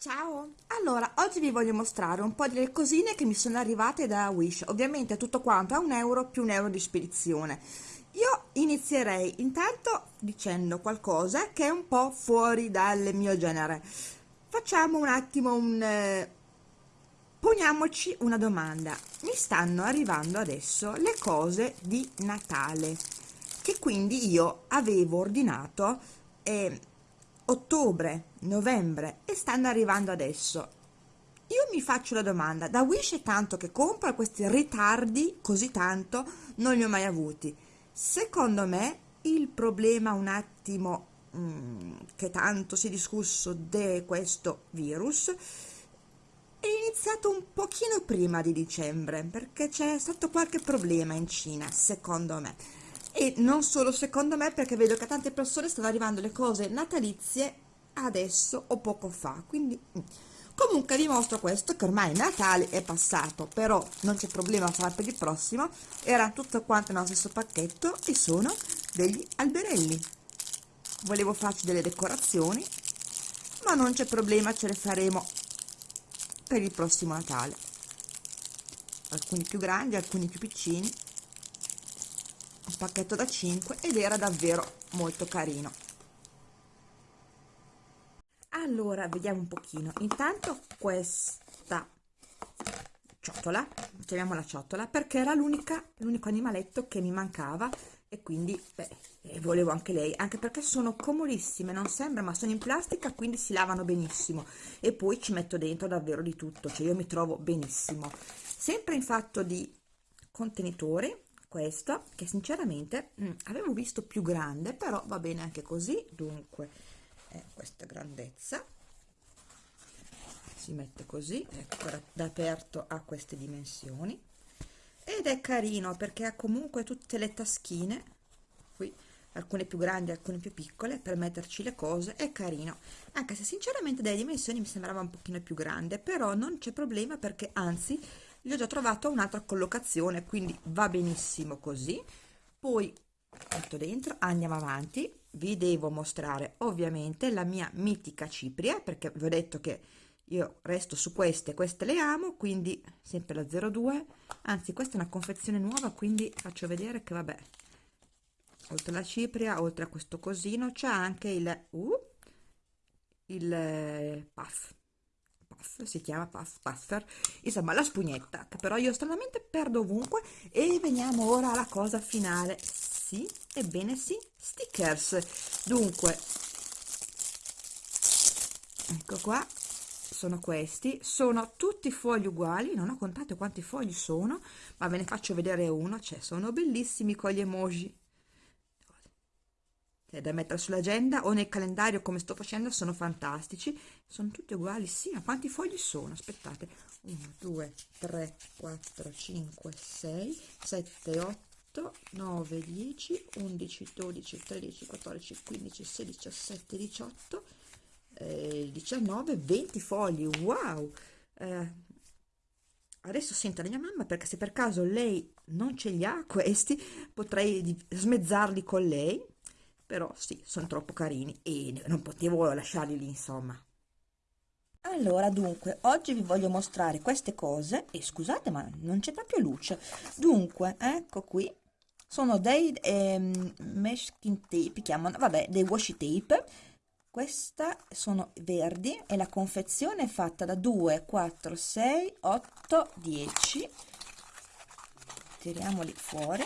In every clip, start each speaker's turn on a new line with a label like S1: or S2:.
S1: Ciao! Allora, oggi vi voglio mostrare un po' delle cosine che mi sono arrivate da Wish. Ovviamente tutto quanto a un euro più un euro di spedizione. Io inizierei intanto dicendo qualcosa che è un po' fuori dal mio genere. Facciamo un attimo un... Eh, poniamoci una domanda. Mi stanno arrivando adesso le cose di Natale, che quindi io avevo ordinato... Eh, ottobre, novembre e stanno arrivando adesso. Io mi faccio la domanda, da Wish è tanto che compro questi ritardi, così tanto, non li ho mai avuti. Secondo me il problema un attimo mh, mm, che tanto si è discusso di questo virus è iniziato un pochino prima di dicembre perché c'è stato qualche problema in Cina, secondo me e non solo secondo me perché vedo che a tante persone stanno arrivando le cose natalizie adesso o poco fa quindi mm. comunque vi mostro questo che ormai Natale è passato però non c'è problema a fare per il prossimo era tutto quanto nello stesso pacchetto e sono degli alberelli volevo farci delle decorazioni ma non c'è problema ce le faremo per il prossimo Natale alcuni più grandi alcuni più piccini un pacchetto da 5 ed era davvero molto carino allora vediamo un pochino intanto questa ciotola chiamiamola ciotola perché era l'unica l'unico animaletto che mi mancava e quindi beh, volevo anche lei anche perché sono comodissime non sembra ma sono in plastica quindi si lavano benissimo e poi ci metto dentro davvero di tutto cioè io mi trovo benissimo sempre in fatto di contenitori questa che sinceramente mh, mm, avevo visto più grande però va bene anche così dunque eh, questa grandezza si mette così ecco aperto a queste dimensioni ed è carino perché ha comunque tutte le taschine qui alcune più grandi alcune più piccole per metterci le cose è carino anche se sinceramente delle dimensioni mi sembrava un pochino più grande però non c'è problema perché anzi gli ho già trovato un'altra collocazione quindi va benissimo così poi metto dentro andiamo avanti vi devo mostrare ovviamente la mia mitica cipria perché vi ho detto che io resto su queste queste le amo quindi sempre la 02 anzi questa è una confezione nuova quindi faccio vedere che vabbè oltre alla cipria oltre a questo cosino c'è anche il uh, il eh, puff puff, si chiama puff puffer, insomma la spugnetta, che però io stranamente perdo ovunque e veniamo ora alla cosa finale, sì, ebbene sì, stickers, dunque, ecco qua, sono questi, sono tutti fogli uguali, non ho contato quanti fogli sono, ma ve ne faccio vedere uno, cioè sono bellissimi con gli emoji, cioè, da mettere sull'agenda o nel calendario come sto facendo sono fantastici sono tutti uguali sì ma quanti fogli sono aspettate 1 2 3 4 5 6 7 8 9 10 11 12 13 14 15 16 17 18 eh, 19 20 fogli wow eh, adesso sento la mia mamma perché se per caso lei non ce li ha questi potrei smezzarli con lei però sì, sono troppo carini e non potevo lasciarli lì, insomma. Allora, dunque, oggi vi voglio mostrare queste cose e scusate, ma non c'è proprio luce. Dunque, ecco qui, sono dei ehm, masking tape, chiamano, vabbè, dei washi tape. Questa sono verdi e la confezione è fatta da 2, 4, 6, 8, 10. Tiriamoli fuori.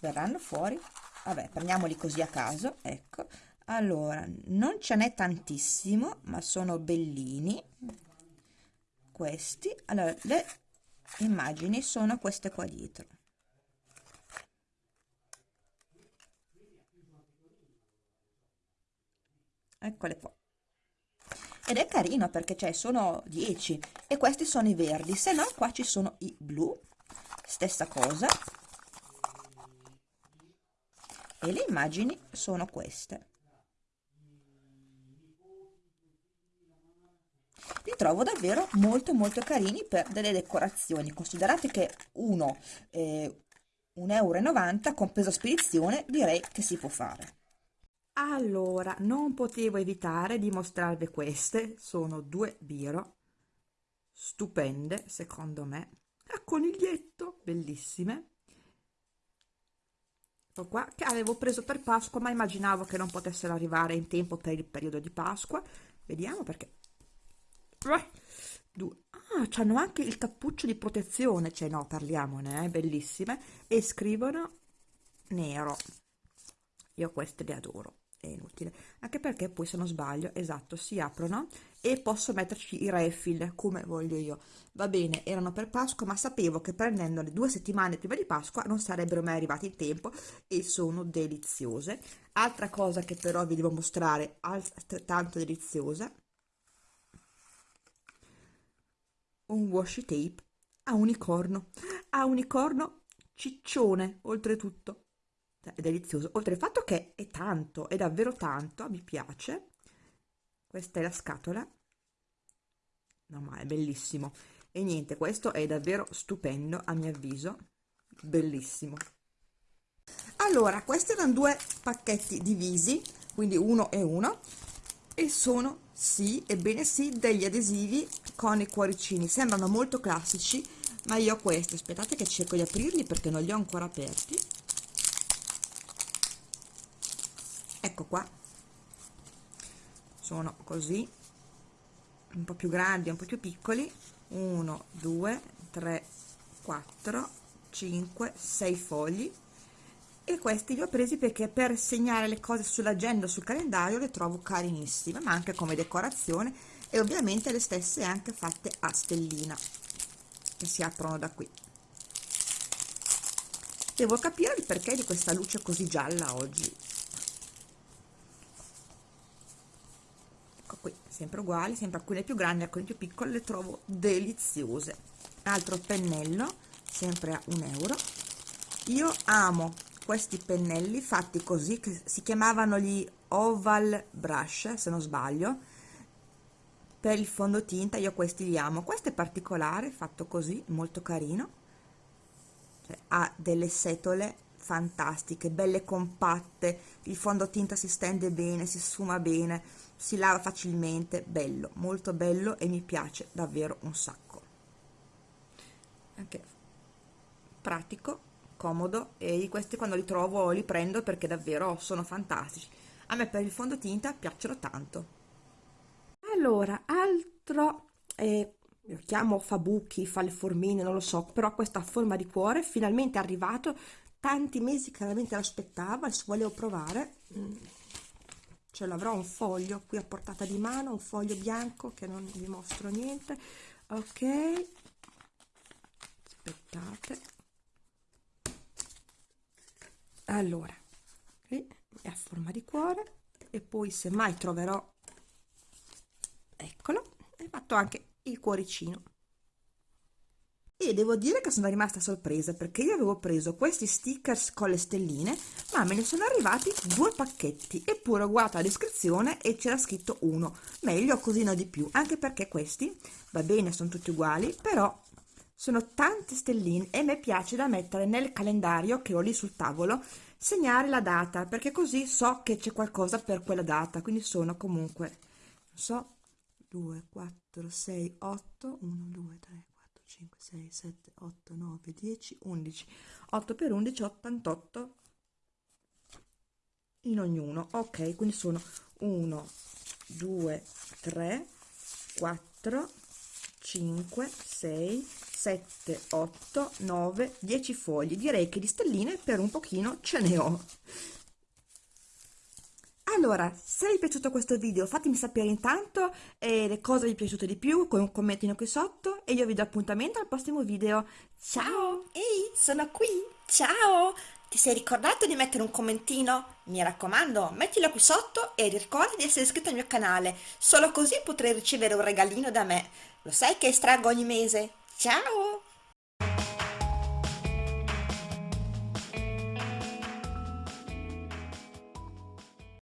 S1: Verranno fuori vabbè prendiamoli così a caso ecco allora non ce n'è tantissimo ma sono bellini questi allora le immagini sono queste qua dietro eccole qua ed è carino perché c'è cioè, sono 10 e questi sono i verdi se no qua ci sono i blu stessa cosa e le immagini sono queste. Li trovo davvero molto molto carini per delle decorazioni, considerate che uno, eh, 1,90 euro con peso spedizione direi che si può fare. Allora, non potevo evitare di mostrarvi queste, sono due biro, stupende secondo me, a coniglietto, bellissime qua che avevo preso per Pasqua ma immaginavo che non potessero arrivare in tempo per il periodo di Pasqua vediamo perché ah hanno anche il cappuccio di protezione cioè no parliamone eh, bellissime e scrivono nero io queste le adoro è inutile anche perché poi se non sbaglio esatto si aprono e posso metterci i refill come voglio io va bene erano per Pasqua ma sapevo che prendendole due settimane prima di Pasqua non sarebbero mai arrivati in tempo e sono deliziose altra cosa che però vi devo mostrare altrettanto deliziosa un washi tape a unicorno a unicorno ciccione oltretutto è delizioso oltre al fatto che è tanto è davvero tanto mi piace questa è la scatola no ma è bellissimo e niente questo è davvero stupendo a mio avviso bellissimo allora questi erano due pacchetti divisi quindi uno e uno e sono sì ebbene sì degli adesivi con i cuoricini sembrano molto classici ma io ho questi aspettate che cerco di aprirli perché non li ho ancora aperti ecco qua sono così un po più grandi un po più piccoli 1 2 3 4 5 6 fogli e questi li ho presi perché per segnare le cose sull'agenda sul calendario le trovo carinissime ma anche come decorazione e ovviamente le stesse anche fatte a stellina che si aprono da qui devo capire il perché di questa luce così gialla oggi qui sempre uguali sempre alcune più grandi alcune più piccole le trovo deliziose Un altro pennello sempre a un euro io amo questi pennelli fatti così che si chiamavano gli oval brush se non sbaglio per il fondotinta io questi li amo questo è particolare fatto così molto carino cioè, ha delle setole fantastiche belle compatte il fondotinta si stende bene si suma bene si lava facilmente, bello, molto bello e mi piace davvero un sacco. Anche pratico, comodo e questi quando li trovo li prendo perché davvero sono fantastici. A me per il fondotinta piacciono tanto. Allora, altro, eh, lo chiamo Fabuchi, fa le formine, non lo so, però questa forma di cuore finalmente è arrivato, tanti mesi che veramente l'aspettavo, adesso volevo provare. Mm ce cioè, l'avrò un foglio qui a portata di mano un foglio bianco che non vi mostro niente ok aspettate allora qui è a forma di cuore e poi se mai troverò eccolo e fatto anche il cuoricino e devo dire che sono rimasta sorpresa perché io avevo preso questi stickers con le stelline ma me ne sono arrivati due pacchetti eppure ho guardato la descrizione e c'era scritto uno meglio così no di più anche perché questi va bene sono tutti uguali però sono tante stelline e mi piace da mettere nel calendario che ho lì sul tavolo segnare la data perché così so che c'è qualcosa per quella data quindi sono comunque non so 2 4 6 8 1 2 3 5, 6, 7, 8, 9, 10, 11. 8 per 11, 88 in ognuno. Ok, quindi sono 1, 2, 3, 4, 5, 6, 7, 8, 9, 10 fogli. Direi che di stelline per un pochino ce ne ho. Allora, se vi è piaciuto questo video fatemi sapere intanto eh, le cose vi è piaciute di più con un commentino qui sotto e io vi do appuntamento al prossimo video. Ciao! Ehi, sono qui! Ciao! Ti sei ricordato di mettere un commentino? Mi raccomando, mettilo qui sotto e ricorda di essere iscritto al mio canale, solo così potrai ricevere un regalino da me. Lo sai che estraggo ogni mese? Ciao!